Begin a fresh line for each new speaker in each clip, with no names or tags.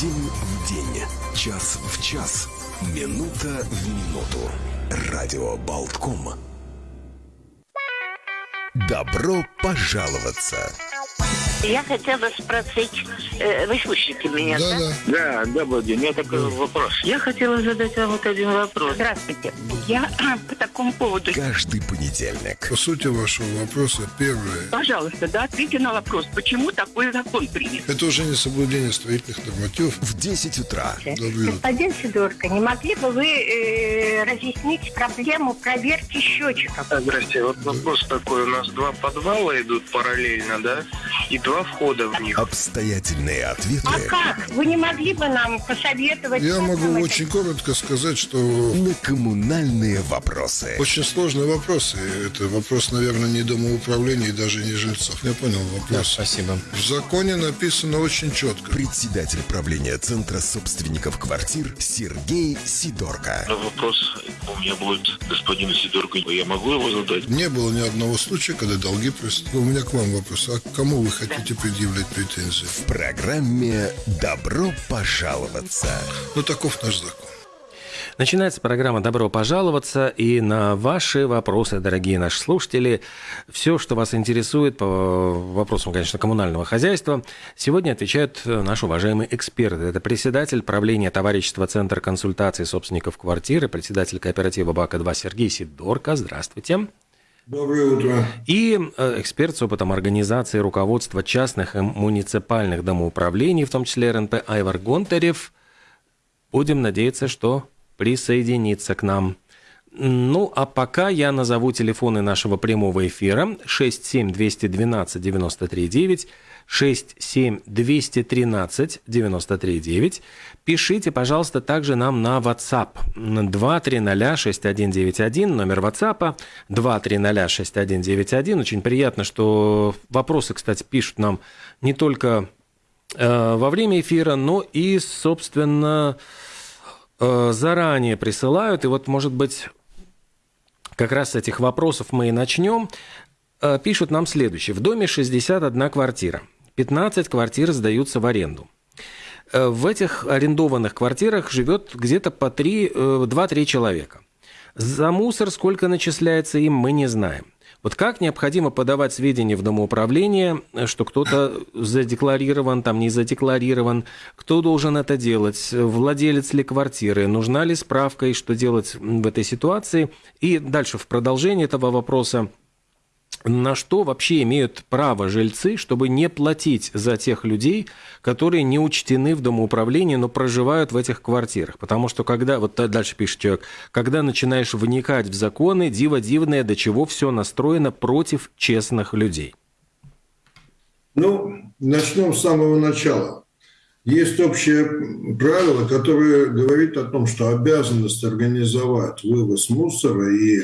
День в день, час в час, минута в минуту. Радио Болтком. Добро пожаловаться!
Я хотела спросить, э, вы слышите меня, да?
Да,
Да, добрый день. У меня такой вопрос.
Я хотела задать вам вот один вопрос. Здравствуйте. Я по такому поводу.
Каждый понедельник.
По сути вашего вопроса, первое.
Пожалуйста, да, ответьте на вопрос, почему такой закон принят?
Это уже не соблюдение строительных нормативов.
В 10 утра.
Добрый
Господин Сидорко, не могли бы вы э, разъяснить проблему проверки счетчиков?
Здрасте. Вот вопрос такой. У нас два подвала идут параллельно, да? И два входа в них.
Обстоятельные ответы
А как? Вы не могли бы нам посоветовать?
Я могу
это
очень коротко сказать, что
на коммунальные вопросы.
очень сложный вопрос. И это вопрос, наверное, не домоуправления и даже не жильцов. Я понял вопрос.
Спасибо.
В законе написано очень четко.
Председатель правления Центра собственников квартир Сергей Сидорко.
Но вопрос у меня будет господину Сидорку. Я могу его задать?
Не было ни одного случая, когда долги просто. У меня к вам вопрос. А к кому вы хотите предъявлять претензии?
В программе «Добро пожаловаться».
Ну, таков наш закон.
Начинается программа «Добро пожаловаться» и на ваши вопросы, дорогие наши слушатели, все, что вас интересует по вопросам, конечно, коммунального хозяйства, сегодня отвечают наши уважаемые эксперты. Это председатель правления товарищества Центр консультации собственников квартиры, председатель кооператива БАКа-2 Сергей Сидорко. Здравствуйте.
Доброе утро.
И э, эксперт с опытом организации руководства частных и муниципальных домоуправлений, в том числе РНП Айвар Гонтарев. Будем надеяться, что присоединится к нам. Ну, а пока я назову телефоны нашего прямого эфира 67212-93-9, 67213-93-9. Пишите, пожалуйста, также нам на WhatsApp 2306191, номер WhatsApp 2306191. Очень приятно, что вопросы, кстати, пишут нам не только э, во время эфира, но и, собственно, э, заранее присылают. И вот, может быть, как раз с этих вопросов мы и начнем. Э, Пишут нам следующее. В доме 61 квартира. 15 квартир сдаются в аренду. Э, В этих арендованных квартирах живет где-то по 3, 2-3 человека. За мусор сколько начисляется им, мы не знаем. Вот как необходимо подавать сведения в домоуправление, что кто-то задекларирован, там не задекларирован, кто должен это делать, владелец ли квартиры, нужна ли справка и что делать в этой ситуации. И дальше в продолжении этого вопроса, на что вообще имеют право жильцы, чтобы не платить за тех людей, которые не учтены в домоуправлении, но проживают в этих квартирах. Потому что когда, вот дальше пишет человек, когда начинаешь вникать в законы, диво дивное, до чего все настроено против честных людей.
Ну, начнем с самого начала. Есть общее правило, которое говорит о том, что обязанность организовать вывоз мусора и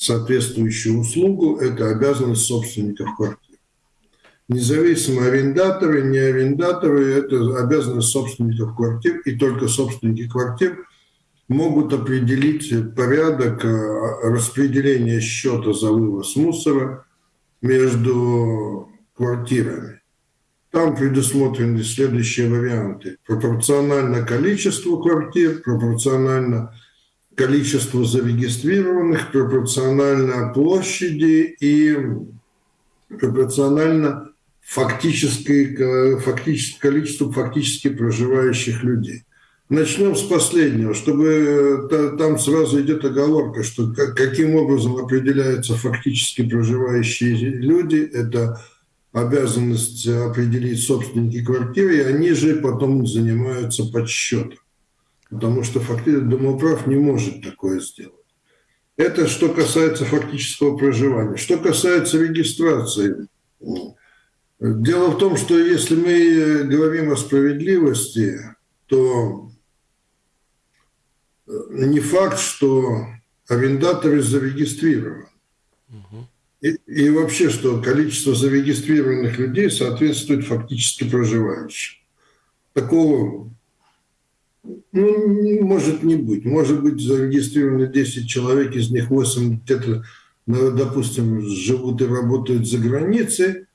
соответствующую услугу – это обязанность собственников квартир. Независимо арендаторы, не арендаторы – это обязанность собственников квартир, и только собственники квартир могут определить порядок э, распределения счета за вывоз мусора между квартирами. Там предусмотрены следующие варианты. Пропорционально количеству квартир, пропорционально количеству зарегистрированных, пропорционально площади и пропорционально фактической, фактически, количеству фактически проживающих людей. Начнем с последнего, чтобы та- там сразу идет оговорка, что как- каким образом определяются фактически проживающие люди, это обязанность определить собственники квартиры, и они же потом занимаются подсчетом. Потому что фактически домоуправ не может такое сделать. Это что касается фактического проживания. Что касается регистрации, дело в том, что если мы говорим о справедливости, то не факт, что арендаторы зарегистрированы. И, и вообще, что количество зарегистрированных людей соответствует фактически проживающим. Такого ну, может не быть. Может быть зарегистрировано 10 человек, из них 8 где-то, ну, допустим, живут и работают за границей,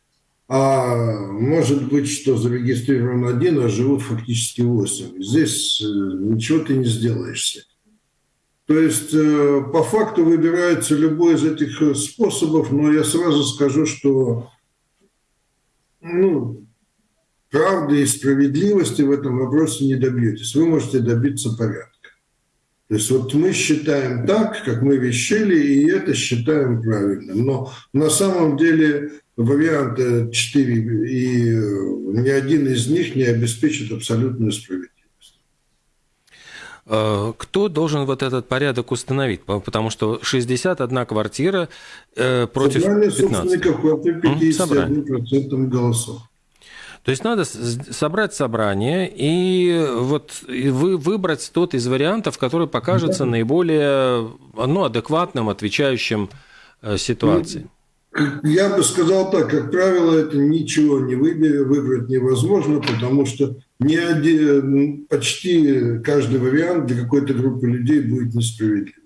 а может быть, что зарегистрирован один, а живут фактически восемь. Здесь э, ничего ты не сделаешься. То есть э, по факту выбирается любой из этих э, способов, но я сразу скажу, что ну, правды и справедливости в этом вопросе не добьетесь. Вы можете добиться порядка. То есть вот мы считаем так, как мы вещали, и это считаем правильным. Но на самом деле варианта 4, и э, ни один из них не обеспечит абсолютную справедливость.
Э, кто должен вот этот порядок установить? Потому что 61 квартира э, против
Собрание 15. собственников квартир 51% голосов.
То есть надо собрать собрание и вот вы выбрать тот из вариантов, который покажется да. наиболее ну, адекватным, отвечающим э, ситуации.
Я бы сказал так, как правило, это ничего не выберет, выбрать невозможно, потому что ни один, почти каждый вариант для какой-то группы людей будет несправедливым.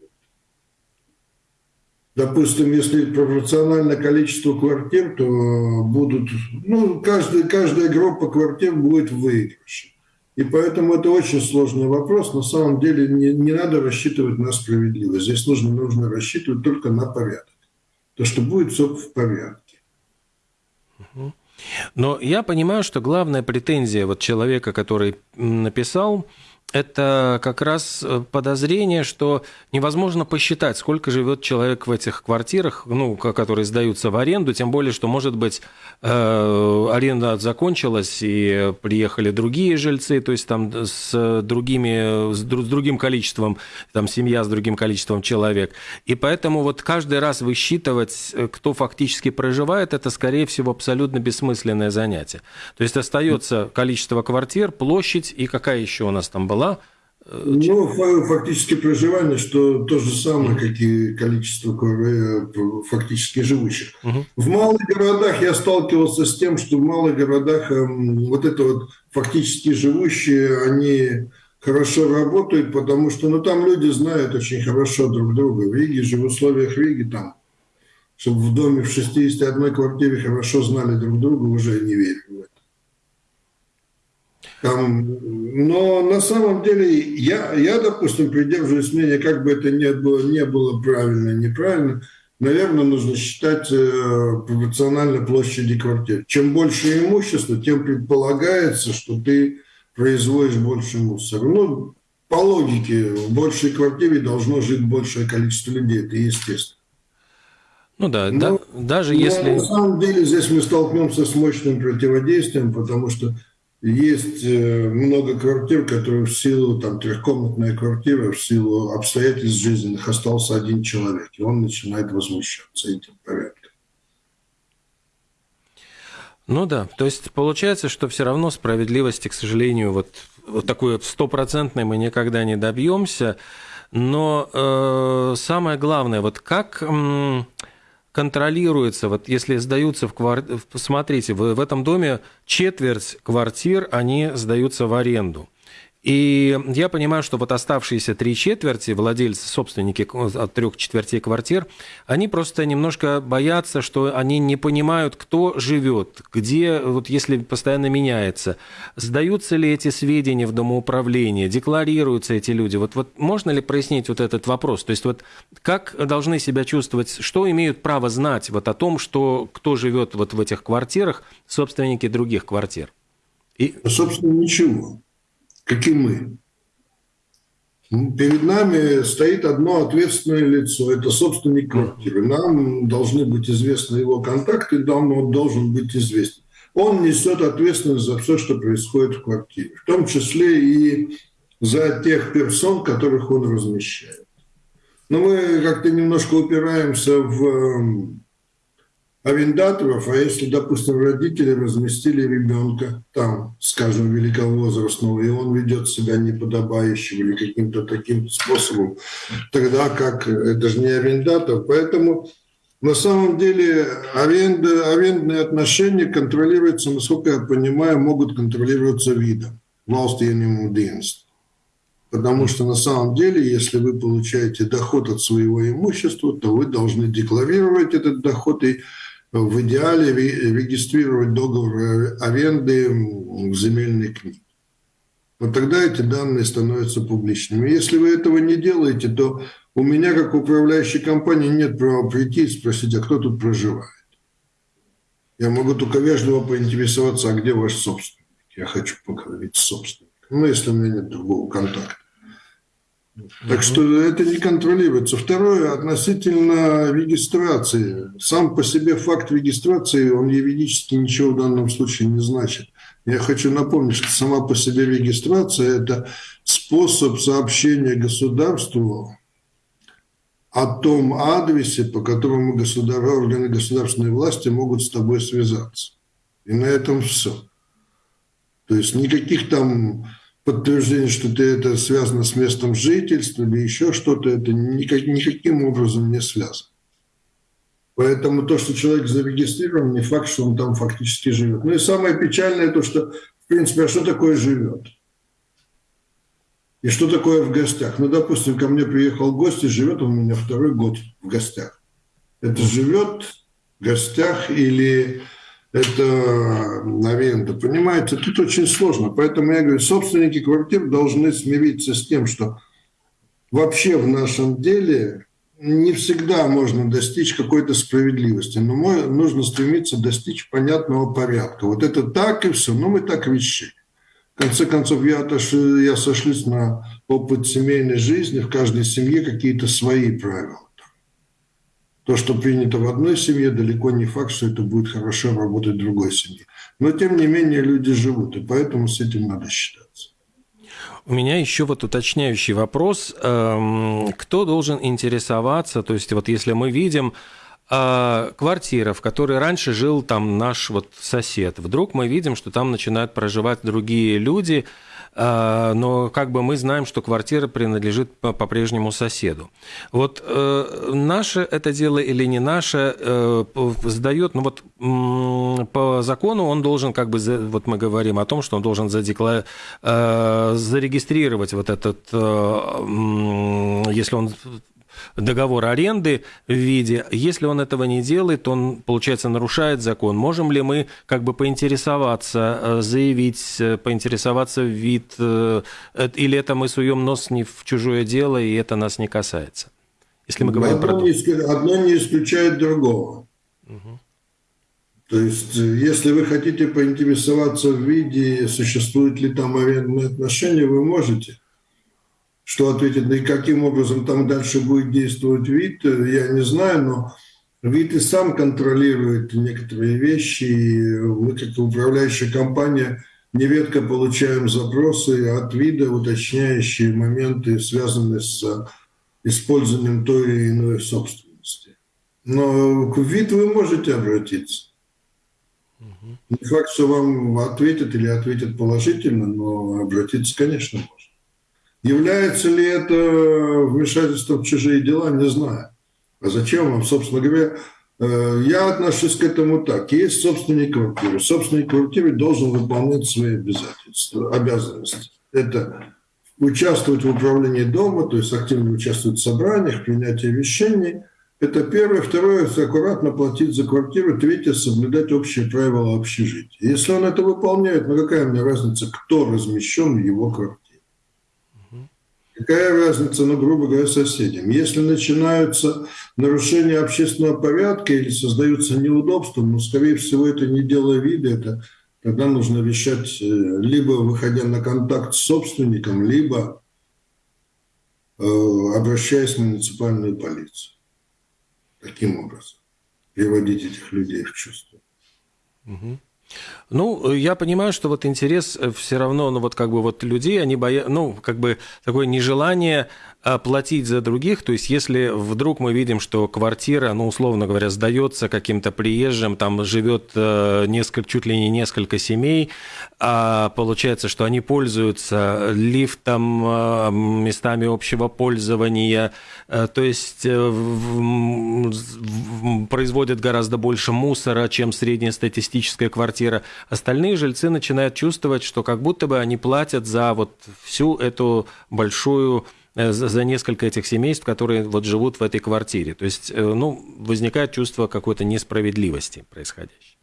Допустим, если пропорционально количеству квартир, то будут, ну, каждая, каждая группа квартир будет выигрыше. И поэтому это очень сложный вопрос. На самом деле не, не надо рассчитывать на справедливость. Здесь нужно, нужно рассчитывать только на порядок то что будет все в порядке.
Но я понимаю, что главная претензия вот человека, который написал, это как раз э, подозрение, что невозможно посчитать, сколько живет человек в этих квартирах, ну, которые сдаются в аренду, тем более, что, может быть, э, аренда закончилась, и приехали другие жильцы, то есть там с, другими, с другим количеством, там семья с другим количеством человек. И поэтому вот каждый раз высчитывать, э, кто фактически проживает, это, скорее всего, абсолютно бессмысленное занятие. То есть остается количество квартир, площадь и какая еще у нас там была была?
Э, ну, фактически проживание, что то же самое, как и количество фактически живущих. Угу. В малых городах я сталкивался с тем, что в малых городах эм, вот это вот фактически живущие, они хорошо работают, потому что ну, там люди знают очень хорошо друг друга. В Риге же, в условиях Риги там, чтобы в доме в 61 квартире хорошо знали друг друга, уже не верю. Там, но на самом деле я, я, допустим, придерживаюсь мнения, как бы это ни было, не было правильно, неправильно, наверное, нужно считать э, пропорционально площади квартир. Чем больше имущества, тем предполагается, что ты производишь больше мусора. Ну, по логике, в большей квартире должно жить большее количество людей, это естественно.
Ну да, но, да даже но если...
На самом деле здесь мы столкнемся с мощным противодействием, потому что есть э, много квартир, которые в силу, там, трехкомнатная квартира, в силу обстоятельств жизненных остался один человек, и он начинает возмущаться этим порядком.
Ну да, то есть получается, что все равно справедливости, к сожалению, вот, вот такой стопроцентной мы никогда не добьемся. Но э, самое главное, вот как... контролируется, вот если сдаются в квартиру, смотрите, в, в этом доме четверть квартир, они сдаются в аренду. И я понимаю, что вот оставшиеся три четверти, владельцы, собственники от трех четвертей квартир, они просто немножко боятся, что они не понимают, кто живет, где, вот если постоянно меняется, сдаются ли эти сведения в домоуправление, декларируются эти люди. Вот, вот можно ли прояснить вот этот вопрос? То есть вот как должны себя чувствовать, что имеют право знать вот о том, что кто живет вот в этих квартирах, собственники других квартир?
И... Собственно, ничего каким мы. Перед нами стоит одно ответственное лицо, это собственник квартиры. Нам должны быть известны его контакты, он должен быть известен. Он несет ответственность за все, что происходит в квартире, в том числе и за тех персон, которых он размещает. Но мы как-то немножко упираемся в эм, арендаторов, а если, допустим, родители разместили ребенка там, скажем, великовозрастного, и он ведет себя неподобающим или каким-то таким способом, тогда как это же не арендатор. Поэтому на самом деле аренда, арендные отношения контролируются, насколько я понимаю, могут контролироваться видом. Valsts dienas. Потому что на самом деле, если вы получаете доход от своего имущества, то вы должны декларировать этот доход и в идеале регистрировать договор аренды в земельной книге. Вот тогда эти данные становятся публичными. Если вы этого не делаете, то у меня, как управляющей компании, нет права прийти и спросить, а кто тут проживает. Я могу только вежливо поинтересоваться, а где ваш собственник? Я хочу поговорить с собственником. Ну, если у меня нет другого контакта. Так что это не контролируется. Второе, относительно регистрации. Сам по себе факт регистрации, он юридически ничего в данном случае не значит. Я хочу напомнить, что сама по себе регистрация – это способ сообщения государству о том адресе, по которому государ... органы государственной власти могут с тобой связаться. И на этом все. То есть никаких там подтверждение, что ты это связано с местом жительства или еще что-то, это никак, никаким образом не связано. Поэтому то, что человек зарегистрирован, не факт, что он там фактически живет. Ну и самое печальное то, что, в принципе, а что такое живет? И что такое в гостях? Ну, допустим, ко мне приехал гость и живет он у меня второй год в гостях. Это живет в гостях или это аренда. Понимаете, тут очень сложно. Поэтому я говорю, собственники квартир должны смириться с тем, что вообще в нашем деле не всегда можно достичь какой-то справедливости, но нужно стремиться достичь понятного порядка. Вот это так и все, но мы так решили. В конце концов, я, отошли, я сошлюсь на опыт семейной жизни, в каждой семье какие-то свои правила. То, что принято в одной семье, далеко не факт, что это будет хорошо работать в другой семье. Но, тем не менее, люди живут, и поэтому с этим надо считаться.
У меня еще вот уточняющий вопрос. Эм, кто должен интересоваться? То есть вот если мы видим э, квартира, в которой раньше жил там наш вот сосед, вдруг мы видим, что там начинают проживать другие люди – но как бы мы знаем, что квартира принадлежит по-прежнему соседу. Вот э, наше это дело или не наше э, сдает, ну вот по закону он должен как бы, вот мы говорим о том, что он должен задекла... Э, зарегистрировать вот этот, если он договор аренды в виде. Если он этого не делает, он, получается, нарушает закон. Можем ли мы как бы поинтересоваться, э, заявить, э, поинтересоваться в вид, э, или это мы суем нос не в чужое дело, и это нас не касается? Если мы говорим
одно
про...
Не, одно не исключает другого. Угу. То есть, если вы хотите поинтересоваться в виде, существуют ли там арендные отношения, вы можете – что ответит, да и каким образом там дальше будет действовать вид, я не знаю, но вид и сам контролирует некоторые вещи, и мы, как управляющая компания, нередко получаем запросы от вида, уточняющие моменты, связанные с использованием той или иной собственности. Но к вид вы можете обратиться. Не факт, что вам ответят или ответят положительно, но обратиться, конечно, можно. Является ли это вмешательством в чужие дела, не знаю. А зачем вам, собственно говоря, э, я отношусь к этому так. Есть собственник квартиры. Собственник квартиры должен выполнять свои обязательства, обязанности. Это участвовать в управлении дома, то есть активно участвовать в собраниях, принятии решений. Это первое. Второе – аккуратно платить за квартиру. Третье – соблюдать общие правила общежития. Если он это выполняет, ну какая мне разница, кто размещен в его квартире? Какая разница, ну, грубо говоря, соседям? Если начинаются нарушения общественного порядка или создаются неудобства, ну, скорее всего, это не дело вида, это тогда нужно решать, э, либо выходя на контакт с собственником, либо э, обращаясь в муниципальную полицию. Таким образом. Приводить этих людей в чувство.
Угу. Ну, я понимаю, что вот интерес э, все равно, ну вот как бы вот людей, они боятся, ну как бы такое нежелание платить за других. То есть, если вдруг мы видим, что квартира, ну, условно говоря, сдается каким-то приезжим, там живет э, несколько, чуть ли не несколько семей, а получается, что они пользуются лифтом, э, местами общего пользования, э, то есть производят гораздо больше мусора, чем среднестатистическая квартира. Остальные жильцы начинают чувствовать, что как будто бы они платят за вот всю эту большую за, за несколько этих семейств, которые вот живут в этой квартире. То есть, ну, возникает чувство какой-то несправедливости происходящей.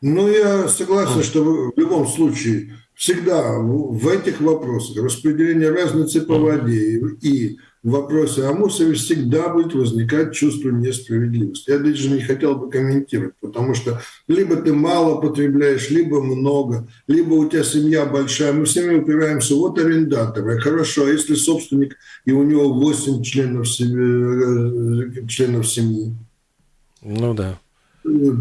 Ну, я согласен, что в любом случае всегда в этих вопросах распределение разницы по воде и в вопросе мусоре всегда будет возникать чувство несправедливости. Я даже не хотел бы комментировать, потому что либо ты мало потребляешь, либо много, либо у тебя семья большая. Мы все время упираемся, вот арендатор, хорошо, а если собственник и у него 8 членов, семьи, членов семьи?
Ну да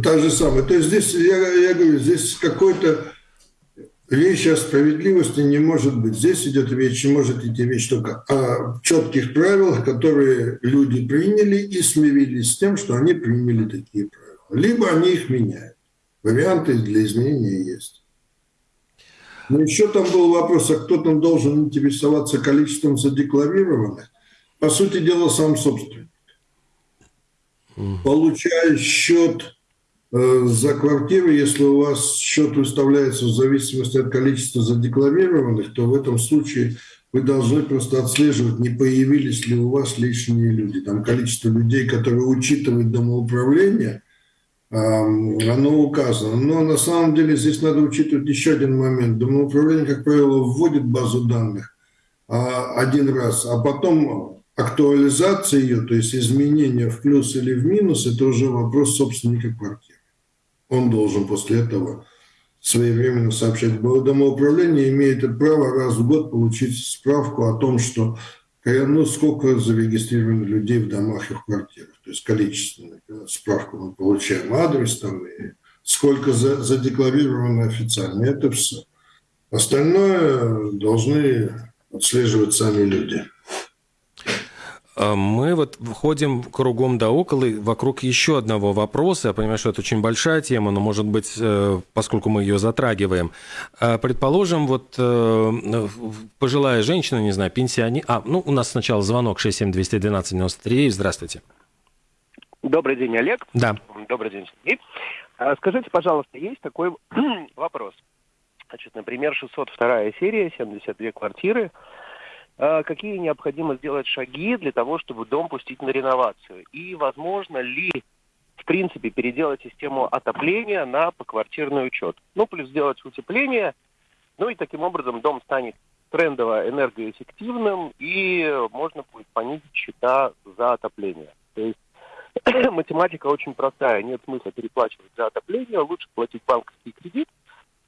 та же самая. То есть здесь, я, я говорю, здесь какой-то речь о справедливости не может быть. Здесь идет речь, может идти речь только о четких правилах, которые люди приняли и смирились с тем, что они приняли такие правила. Либо они их меняют. Варианты для изменения есть. Но еще там был вопрос, а кто там должен интересоваться количеством задекларированных? По сути дела, сам собственник получая счет за квартиру, если у вас счет выставляется в зависимости от количества задекларированных, то в этом случае вы должны просто отслеживать, не появились ли у вас лишние люди. Там количество людей, которые учитывают домоуправление, оно указано. Но на самом деле здесь надо учитывать еще один момент. Домоуправление, как правило, вводит базу данных а, один раз, а потом актуализация ее, то есть изменение в плюс или в минус, это уже вопрос собственника квартиры. Он должен после этого своевременно сообщать. Домоуправление имеет право раз в год получить справку о том, что ну, сколько зарегистрировано людей в домах и в квартирах. То есть количественную справку мы получаем, адрес там, и сколько задекларировано официально. Это все. Остальное должны отслеживать сами люди.
А мы вот входим кругом да около вокруг еще одного вопроса. Я понимаю, что это очень большая тема, но, может быть, э, поскольку мы ее затрагиваем. А, предположим, вот э, пожилая женщина, не знаю, пенсионер... А, ну, у нас сначала звонок 67212-93. Здравствуйте.
Добрый день, Олег.
Да.
Добрый день, Сергей. А, скажите, пожалуйста, есть такой вопрос. Значит, например, 602 серия, 72 квартиры – какие необходимо сделать шаги для того, чтобы дом пустить на реновацию? И возможно ли, в принципе, переделать систему отопления на поквартирный учет? Ну, плюс сделать утепление, ну и таким образом дом станет трендово энергоэффективным, и можно будет понизить счета за отопление. То есть математика очень простая, нет смысла переплачивать за отопление, лучше платить банковский кредит,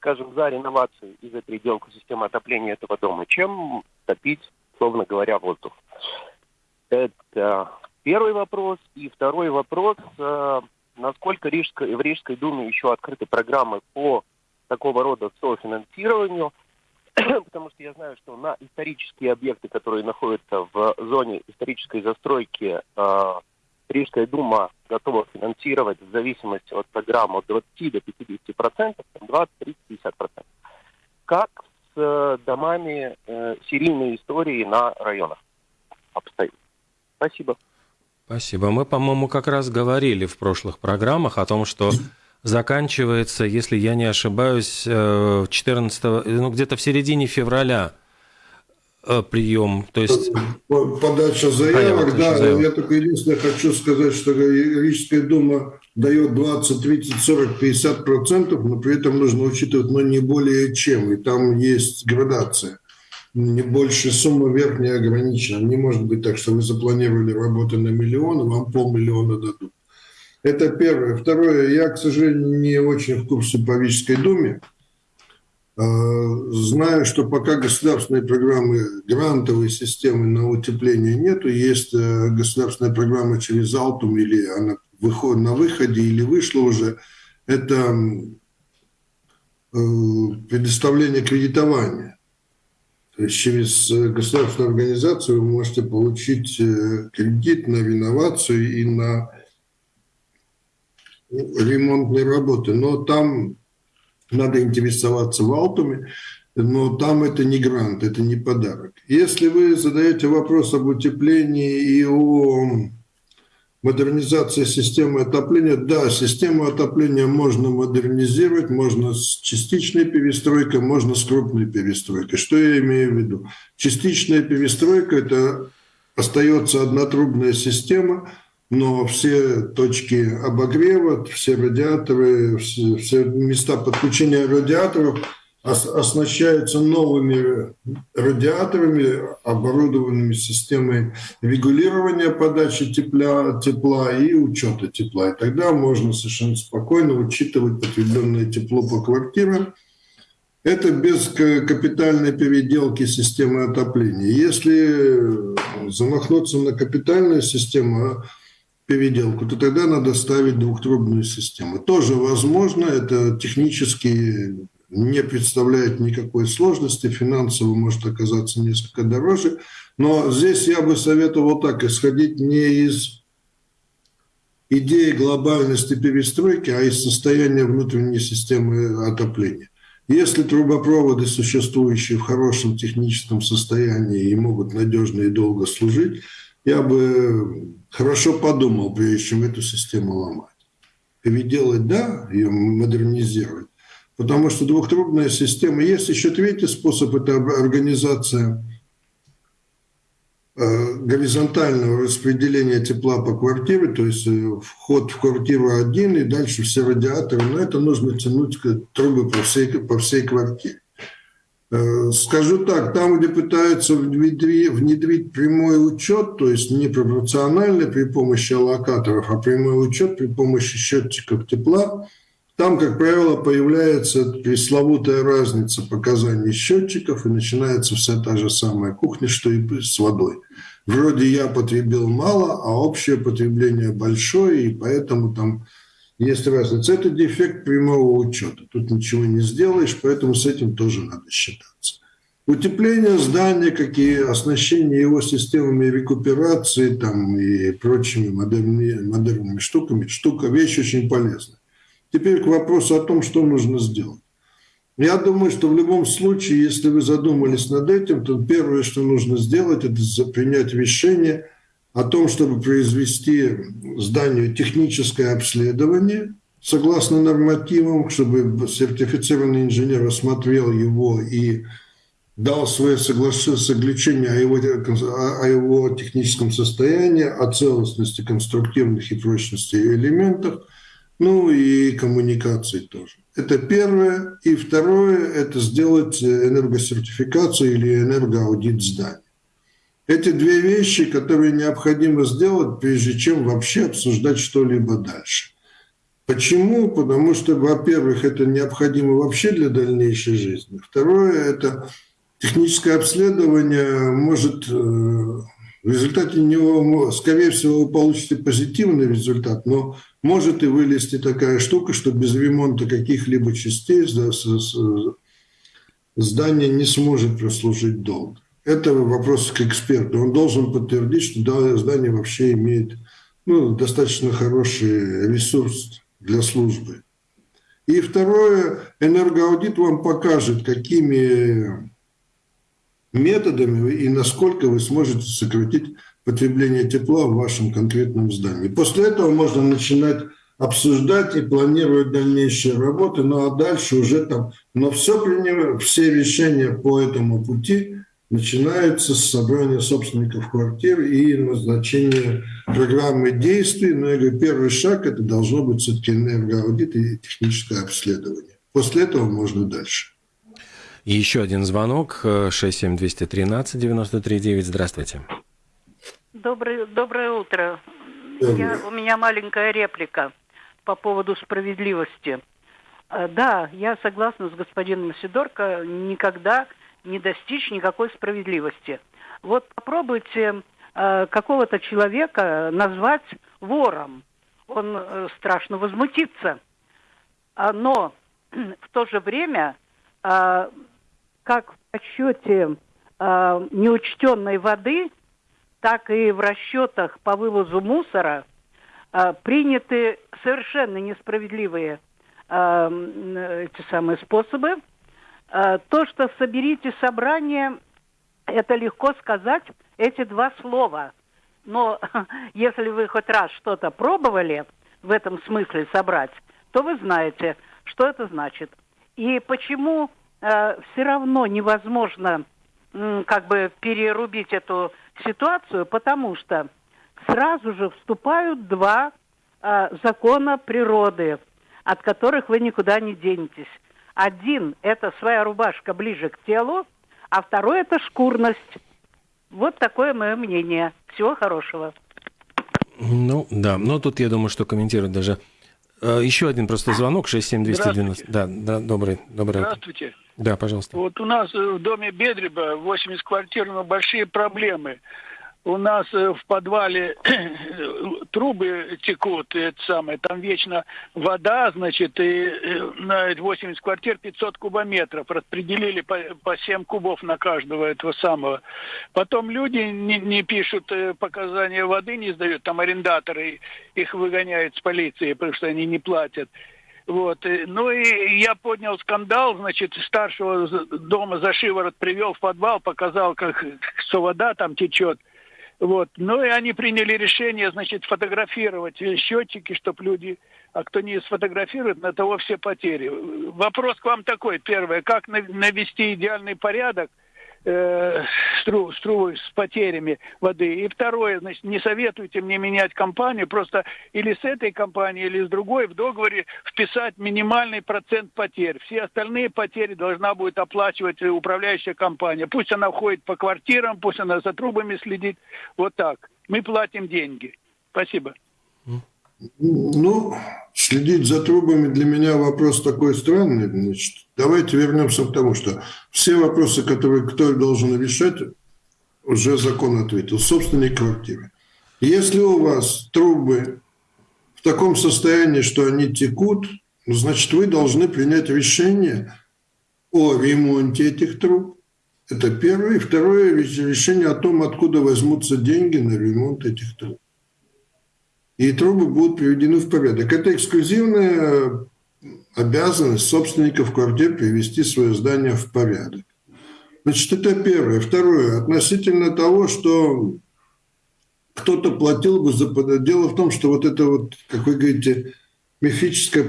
скажем, за реновацию и за переделку системы отопления этого дома, чем топить условно говоря, воздух. Это первый вопрос. И второй вопрос, э, насколько Рижской, в Рижской Думе еще открыты программы по такого рода софинансированию, потому что я знаю, что на исторические объекты, которые находятся в зоне исторической застройки, э, Рижская дума готова финансировать в зависимости от программы от 20 до 50 процентов, 20, 30, 50 процентов. Как с домами э, серийной истории на районах обстоит. Спасибо.
Спасибо. Мы, по-моему, как раз говорили в прошлых программах о том, что заканчивается, если я не ошибаюсь, 14, э, ну, где-то в середине февраля Э, прием, то есть...
Подача заявок, да. Заявок. Я только единственное хочу сказать, что Рижская дума дает 20, 30, 40, 50 процентов, но при этом нужно учитывать, но не более чем. И там есть градация. Не больше сумма верхняя ограничена. Не может быть так, что вы запланировали работу на миллион, и вам полмиллиона дадут. Это первое. Второе. Я, к сожалению, не очень в курсе по Рижской думе. Э, знаю, что пока государственной программы грантовой системы на утепление нету, есть э, государственная программа через Алтум, или она выходит на выходе, или вышла уже, это э, предоставление кредитования. То есть через государственную организацию вы можете получить кредит на реновацию и на ремонтные работы. Но там надо интересоваться в Алтуме, но там это не грант, это не подарок. Если вы задаете вопрос об утеплении и о Модернизация системы отопления. Да, систему отопления можно модернизировать, можно с частичной перестройкой, можно с крупной перестройкой. Что я имею в виду? Частичная перестройка – это остается однотрубная система, но все точки обогрева, все радиаторы, все, все места подключения радиаторов – оснащаются новыми радиаторами, оборудованными системой регулирования подачи тепла, тепла и учета тепла. И тогда можно совершенно спокойно учитывать потребленное тепло по квартирам. Это без капитальной переделки системы отопления. Если замахнуться на капитальную систему переделку, то тогда надо ставить двухтрубную систему. Тоже возможно, это технически не представляет никакой сложности, финансово может оказаться несколько дороже. Но здесь я бы советовал так, исходить не из идеи глобальности перестройки, а из состояния внутренней системы отопления. Если трубопроводы, существующие в хорошем техническом состоянии и могут надежно и долго служить, я бы хорошо подумал, прежде чем эту систему ломать. Переделать, да, ее модернизировать, потому что двухтрубная система. Есть еще третий способ – это организация э, горизонтального распределения тепла по квартире, то есть э, вход в квартиру один и дальше все радиаторы, но это нужно тянуть трубы по всей, по всей квартире. Э, скажу так, там, где пытаются внедрить, внедрить прямой учет, то есть не пропорциональный при помощи аллокаторов, а прямой учет при помощи счетчиков тепла – там, как правило, появляется пресловутая разница показаний счетчиков, и начинается вся та же самая кухня, что и с водой. Вроде я потребил мало, а общее потребление большое, и поэтому там есть разница. Это дефект прямого учета. Тут ничего не сделаешь, поэтому с этим тоже надо считаться. Утепление здания, какие оснащение его системами рекуперации там, и прочими модерными, модерными штуками, штука, вещь очень полезная. Теперь к вопросу о том, что нужно сделать. Я думаю, что в любом случае, если вы задумались над этим, то первое, что нужно сделать, это принять решение о том, чтобы произвести зданию техническое обследование согласно нормативам, чтобы сертифицированный инженер осмотрел его и дал свое соглашение о его, о его техническом состоянии, о целостности конструктивных и прочности элементов – ну и коммуникации тоже. Это первое. И второе – это сделать энергосертификацию или энергоаудит зданий. Эти две вещи, которые необходимо сделать, прежде чем вообще обсуждать что-либо дальше. Почему? Потому что, во-первых, это необходимо вообще для дальнейшей жизни. Второе – это техническое обследование может э, в результате него, скорее всего, вы получите позитивный результат, но может и вылезти такая штука, что без ремонта каких-либо частей здание не сможет прослужить долго. Это вопрос к эксперту. Он должен подтвердить, что здание вообще имеет ну, достаточно хороший ресурс для службы. И второе, энергоаудит вам покажет, какими методами и насколько вы сможете сократить потребление тепла в вашем конкретном здании. После этого можно начинать обсуждать и планировать дальнейшие работы, ну а дальше уже там, но все, все решения по этому пути начинаются с собрания собственников квартир и назначения программы действий. Но я говорю, первый шаг это должно быть все-таки энергоаудит и техническое обследование. После этого можно дальше.
И еще один звонок, 67213-93-9. Здравствуйте.
Доброе, доброе утро. Я, у меня маленькая реплика по поводу справедливости. Э, да, я согласна с господином Сидорко, никогда не достичь никакой справедливости. Вот попробуйте э, какого-то человека назвать вором. Он э, страшно возмутится. А, но в то же время э, как в расчете э, неучтенной воды, так и в расчетах по вывозу мусора э, приняты совершенно несправедливые э, эти самые способы. Э, то, что соберите собрание, это легко сказать, эти два слова. Но если вы хоть раз что-то пробовали в этом смысле собрать, то вы знаете, что это значит. И почему э, все равно невозможно э, как бы перерубить эту ситуацию, потому что сразу же вступают два э, закона природы, от которых вы никуда не денетесь. Один – это своя рубашка ближе к телу, а второй – это шкурность. Вот такое мое мнение. Всего хорошего.
Ну, да. Но тут, я думаю, что комментировать даже... Э, еще один просто звонок, 67290. Да, да, добрый, добрый.
Здравствуйте.
Да, пожалуйста.
Вот у нас в доме Бедреба 80 квартир, но большие проблемы у нас э, в подвале трубы текут, это самое, там вечно вода, значит, и э, на 80 квартир 500 кубометров. Распределили по, по 7 кубов на каждого этого самого. Потом люди не, не пишут э, показания воды, не сдают, там арендаторы их выгоняют с полиции, потому что они не платят. Вот. Ну и я поднял скандал, значит, старшего дома за шиворот привел в подвал, показал, как, что вода там течет. Вот. Ну и они приняли решение, значит, фотографировать счетчики, чтобы люди, а кто не сфотографирует, на того все потери. Вопрос к вам такой, первое, как навести идеальный порядок – э, стру, стру с потерями воды. И второе, значит, не советуйте мне менять компанию, просто или с этой компанией, или с другой в договоре вписать минимальный процент потерь. Все остальные потери должна будет оплачивать управляющая компания. Пусть она входит по квартирам, пусть она за трубами следит. Вот так. Мы платим деньги. Спасибо.
Ну, следить за трубами для меня вопрос такой странный. Значит, давайте вернемся к тому, что все вопросы, которые кто должен решать, уже закон ответил, собственной квартиры. Если у вас трубы в таком состоянии, что они текут, ну, значит, вы должны принять решение о ремонте этих труб. Это первое. И второе решение о том, откуда возьмутся деньги на ремонт этих труб и трубы будут приведены в порядок. Это эксклюзивная обязанность собственников квартир привести свое здание в порядок. Значит, это первое. Второе. Относительно того, что кто-то платил бы за... Дело в том, что вот это вот, как вы говорите, мифическая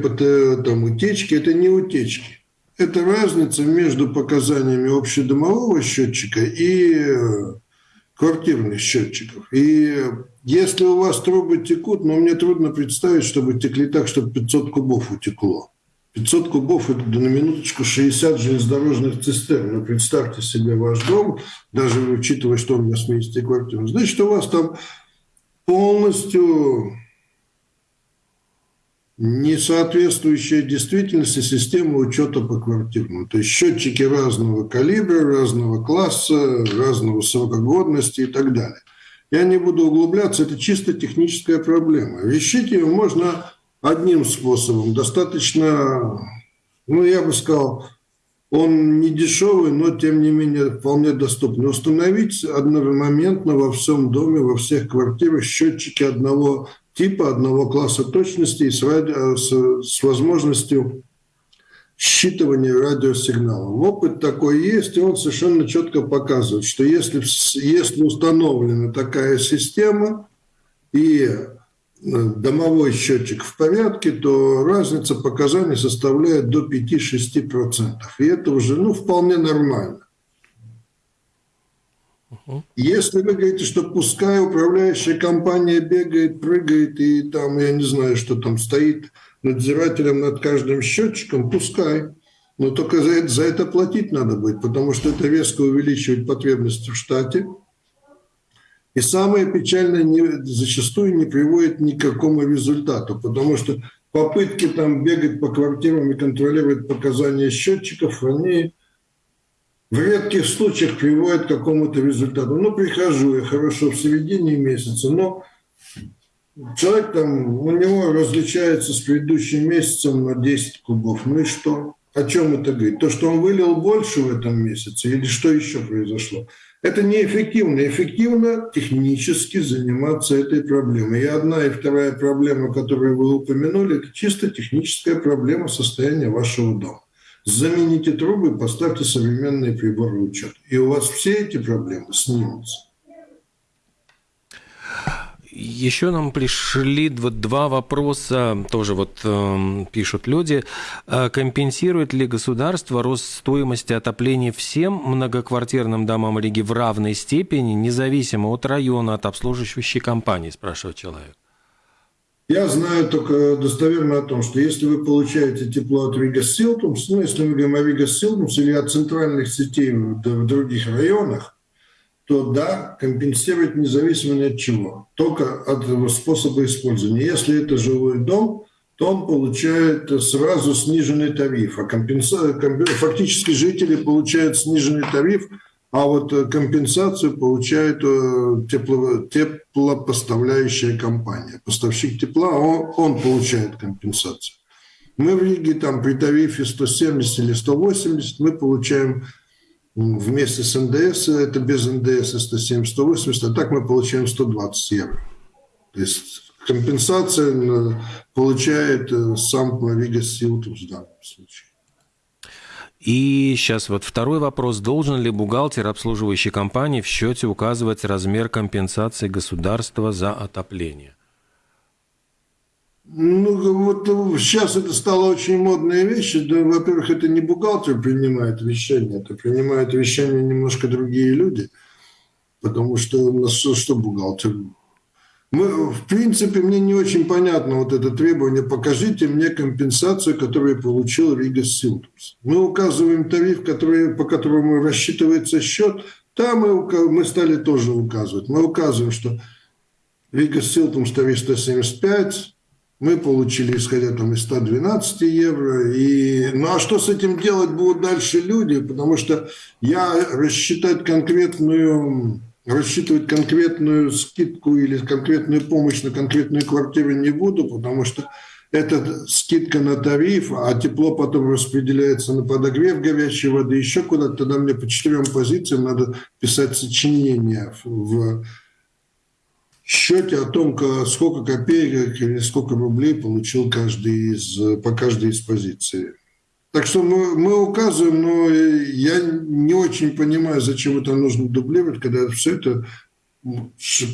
там, утечки, это не утечки. Это разница между показаниями общедомового счетчика и э, квартирных счетчиков. И если у вас трубы текут, но мне трудно представить, чтобы текли так, чтобы 500 кубов утекло. 500 кубов – это на минуточку 60 железнодорожных цистерн. Ну, представьте себе ваш дом, даже учитывая, что он 80 квартир. Значит, у вас там полностью не соответствующая действительности система учета по квартирам. То есть счетчики разного калибра, разного класса, разного срока годности и так далее. Я не буду углубляться, это чисто техническая проблема. Решить ее можно одним способом. Достаточно, ну, я бы сказал, он не дешевый, но тем не менее вполне доступный. Установить одномоментно во всем доме, во всех квартирах счетчики одного типа, одного класса точности и с, радио, с, с возможностью считывания радиосигнала. Опыт такой есть, и он совершенно четко показывает, что если, если установлена такая система и э, домовой счетчик в порядке, то разница показаний составляет до 5-6%. И это уже ну, вполне нормально. Если вы говорите, что пускай управляющая компания бегает, прыгает и там, я не знаю, что там стоит надзирателем над каждым счетчиком, пускай. Но только за это, за это платить надо будет, потому что это резко увеличивает потребности в штате. И самое печальное, не, зачастую не приводит ни к какому результату, потому что попытки там бегать по квартирам и контролировать показания счетчиков, они в редких случаях приводят к какому-то результату. Ну, прихожу я хорошо в середине месяца, но человек там, у него различается с предыдущим месяцем на 10 кубов. Ну и что? О чем это говорит? То, что он вылил больше в этом месяце или что еще произошло? Это неэффективно. Эффективно технически заниматься этой проблемой. И одна и вторая проблема, которую вы упомянули, это чисто техническая проблема состояния вашего дома. Замените трубы, поставьте современные приборы учета. И у вас все эти проблемы снимутся.
еще нам пришли два вопроса, тоже вот э, пишут люди. А компенсирует ли государство рост стоимости отопления всем многоквартирным домам Риги в равной степени, независимо от района, от обслуживающей компании, спрашивает человек.
Я знаю только достоверно о том, что если вы получаете тепло от Рига Силтумс, ну, если мы говорим о Рига Силтумс или от центральных сетей в других районах, то да, компенсировать независимо ни от чего, только от способа использования. Если это жилой дом, то он получает сразу сниженный тариф, а компенса... фактически жители получают сниженный тариф – а вот э, компенсацию получает э, тепло, теплопоставляющая компания. Поставщик тепла, он, он получает компенсацию. Мы в Риге там при тарифе 170 или 180 мы получаем вместе с НДС, это без НДС 170-180, а так мы получаем 120 евро. То есть компенсация э, получает сам Рига Силтус в данном случае.
И сейчас вот второй вопрос. Должен ли бухгалтер обслуживающей компании в счете указывать размер компенсации государства за отопление?
Ну, вот сейчас это стало очень модная вещь. Да, во-первых, это не бухгалтер принимает решение, это принимают решения немножко другие люди. Потому что, что бухгалтер мы, в принципе, мне не очень понятно вот это требование. Покажите мне компенсацию, которую получил Рига Силтумс. Мы указываем тариф, который, по которому рассчитывается счет. Там мы, мы стали тоже указывать. Мы указываем, что Рига Силтумс тариф 175, мы получили, исходя там из 112 евро. И, ну а что с этим делать будут дальше люди? Потому что я рассчитать конкретную рассчитывать конкретную скидку или конкретную помощь на конкретную квартиру не буду, потому что это скидка на тариф, а тепло потом распределяется на подогрев горячей воды, еще куда-то. Тогда мне по четырем позициям надо писать сочинение в счете о том, сколько копеек или сколько рублей получил каждый из, по каждой из позиций. Так что мы, мы указываем, но я не очень понимаю, зачем это нужно дублировать, когда все это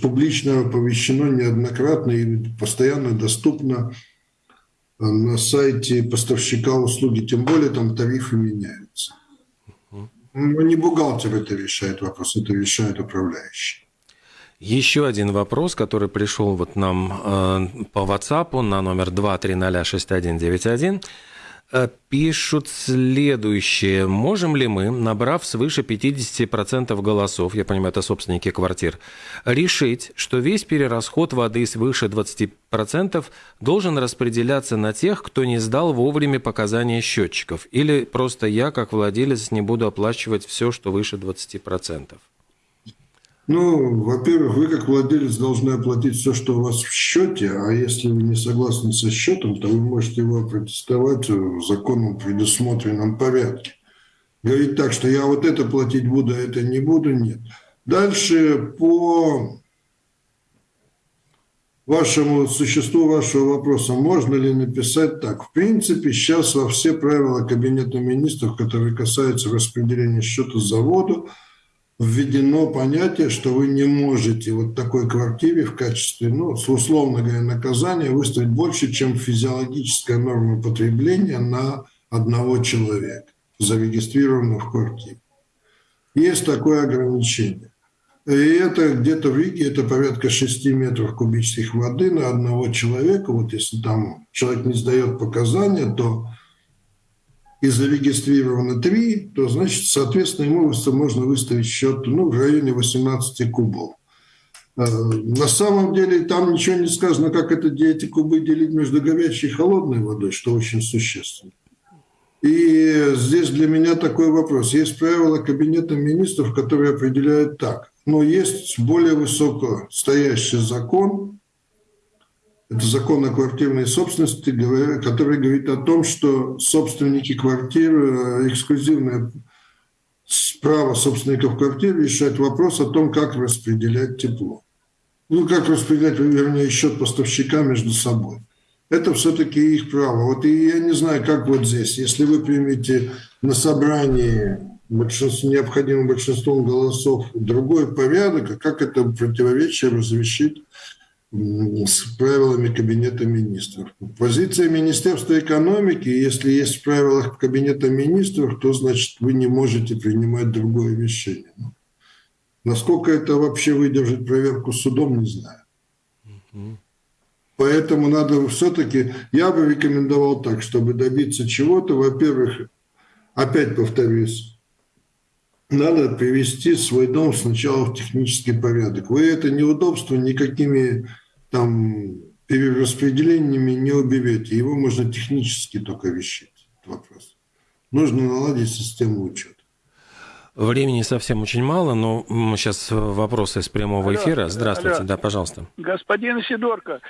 публично оповещено неоднократно и постоянно доступно на сайте поставщика услуги, тем более там тарифы меняются. Ну, не бухгалтер это решает вопрос, это решает управляющий.
Еще один вопрос, который пришел вот нам э, по WhatsApp на номер 2306191. Э, пишут следующее. Можем ли мы, набрав свыше 50% голосов, я понимаю, это собственники квартир, решить, что весь перерасход воды свыше 20% должен распределяться на тех, кто не сдал вовремя показания счетчиков? Или просто я, как владелец, не буду оплачивать все, что выше 20%?
Ну, во-первых, вы как владелец должны оплатить все, что у вас в счете, а если вы не согласны со счетом, то вы можете его протестовать в законном предусмотренном порядке. Говорить так, что я вот это платить буду, а это не буду, нет. Дальше по вашему существу вашего вопроса, можно ли написать так? В принципе, сейчас во все правила Кабинета министров, которые касаются распределения счета за воду, введено понятие, что вы не можете вот такой квартире в качестве, ну, условно говоря, наказания выставить больше, чем физиологическая норма потребления на одного человека, зарегистрированного в квартире. Есть такое ограничение. И это где-то в Риге, это порядка 6 метров кубических воды на одного человека. Вот если там человек не сдает показания, то и зарегистрировано 3, то, значит, соответственно, ему можно выставить счет ну, в районе 18 кубов. Э, на самом деле там ничего не сказано, как это, эти кубы делить между горячей и холодной водой, что очень существенно. И здесь для меня такой вопрос. Есть правила Кабинета министров, которые определяют так. Но есть более высоко стоящий закон, это закон о квартирной собственности, который говорит о том, что собственники квартир, э, эксклюзивное право собственников квартир решать вопрос о том, как распределять тепло. Ну, как распределять, вернее, счет поставщика между собой. Это все-таки их право. Вот и я не знаю, как вот здесь. Если вы примете на собрании большинство, необходимым большинством голосов другой порядок, а как это противоречие разрешить с правилами Кабинета министров. Позиция Министерства экономики, если есть в правилах Кабинета министров, то значит вы не можете принимать другое решение. Насколько это вообще выдержит проверку судом, не знаю. Поэтому надо все-таки, я бы рекомендовал так, чтобы добиться чего-то, во-первых, опять повторюсь, надо привести свой дом сначала в технический порядок. Вы это неудобство никакими там перераспределениями не уберете. Его можно технически только решить, этот вопрос. Нужно наладить систему учета.
Времени совсем очень мало, но сейчас вопросы из прямого эфира. Здравствуйте, алло. да, пожалуйста.
Господин Сидорко,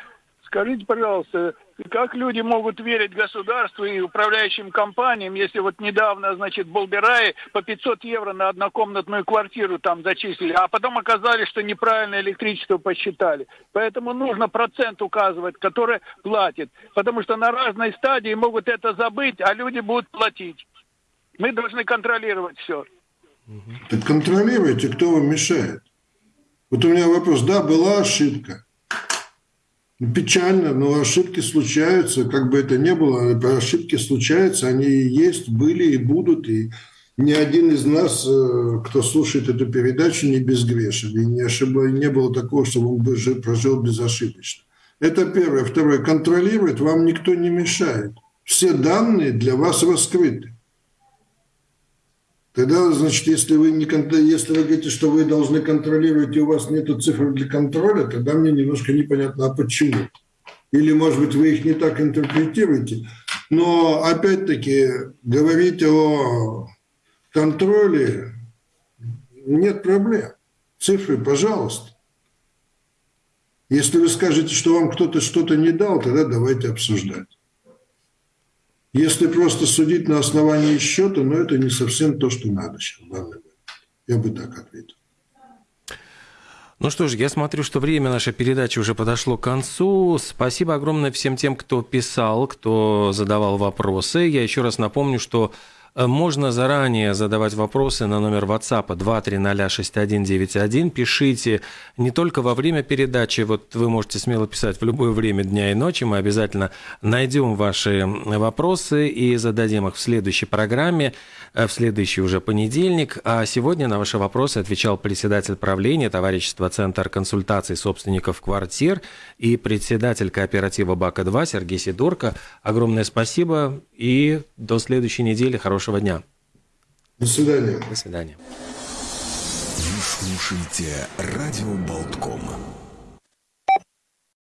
скажите, пожалуйста, как люди могут верить государству и управляющим компаниям, если вот недавно, значит, Болбираи по 500 евро на однокомнатную квартиру там зачислили, а потом оказалось, что неправильно электричество посчитали. Поэтому нужно процент указывать, который платит. Потому что на разной стадии могут это забыть, а люди будут платить. Мы должны контролировать все.
Так контролируйте, кто вам мешает. Вот у меня вопрос. Да, была ошибка. Печально, но ошибки случаются, как бы это ни было, ошибки случаются, они есть, были и будут, и ни один из нас, э, кто слушает эту передачу, не безгрешен, и не, ошиб... не было такого, чтобы он бы прожил безошибочно. Это первое. Второе. Контролировать вам никто не мешает. Все данные для вас раскрыты. Тогда, значит, если вы, не, если вы говорите, что вы должны контролировать, и у вас нет цифр для контроля, тогда мне немножко непонятно, а почему. Или, может быть, вы их не так интерпретируете. Но, опять-таки, говорить о контроле нет проблем. Цифры, пожалуйста. Если вы скажете, что вам кто-то что-то не дал, тогда давайте обсуждать. Если просто судить на основании счета, но это не совсем то, что надо сейчас в данный момент. Я бы так ответил.
Ну что ж, я смотрю, что время нашей передачи уже подошло к концу. Спасибо огромное всем тем, кто писал, кто задавал вопросы. Я еще раз напомню, что можно заранее задавать вопросы на номер WhatsApp 2306191. Пишите не только во время передачи, вот вы можете смело писать в любое время дня и ночи. Мы обязательно найдем ваши вопросы и зададим их в следующей программе, э, в следующий уже понедельник. А сегодня на ваши вопросы отвечал председатель правления товарищества Центр консультаций собственников квартир и председатель кооператива БАКа-2 Сергей Сидорко. Огромное спасибо и до следующей недели. Хорошего хорошего дня.
До свидания.
До свидания.
Вы слушаете «Радио Болтком».